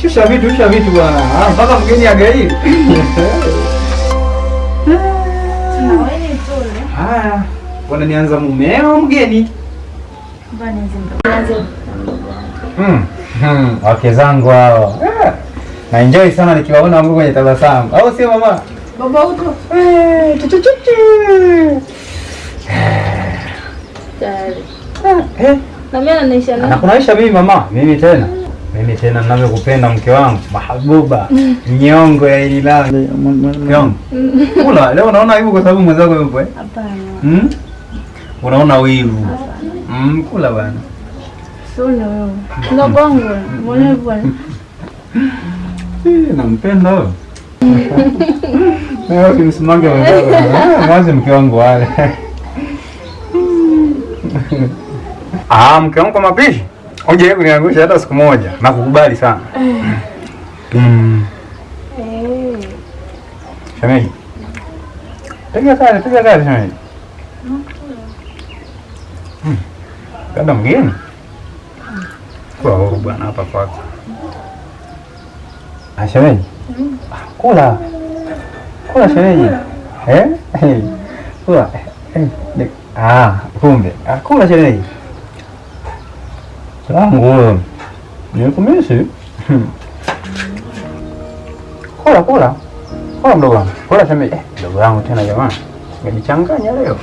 Shusha vitu, shusha vitu bwana. Ah, mpaka mgeni agai. Haya, bwana nianza mumeo mgeni. Hmm. Hmm. Wake zangu hao. Ah, Na enjoy sana nikiwaona wangu kwenye tabasamu. Au sio mama? Baba uto. Eh, chu. Tayari. Eh, Na mimi anaisha mimi mama, mimi tena. Mimi tena ninavyokupenda mke wangu, mahabuba, nyongo ya hili nyongo. Kula, leo unaona aibu kwa sababu mwenzako yupo eh? hapana. Mm? Unaona wivu. Mm, kula bwana. Sio na wewe. Ndio bongo, Mbona bwana? Eh, nampenda wewe. Wewe ukimsimanga mwenzako. Mwanzo mke wangu wale. Ah, mke wangu kwa mapishi. Unje kuniangusha hata siku moja. Nakukubali sana. Mm. Eh. Shemeji. Piga kazi, piga kazi shemeji. Mm. Dada mgeni. Kwa huru bwana hapa kwako. Ah, shemeji. Ah, Kula. Kula shemeji. Eh? Eh. Kula. Eh. Ah, kumbe. Ah, kula shemeji. Langu. Nikumisi. kola kola kola, mdogo wangu. Kula shemeji. Eh, mdogo wangu tena jamani. Umejichanganya leo.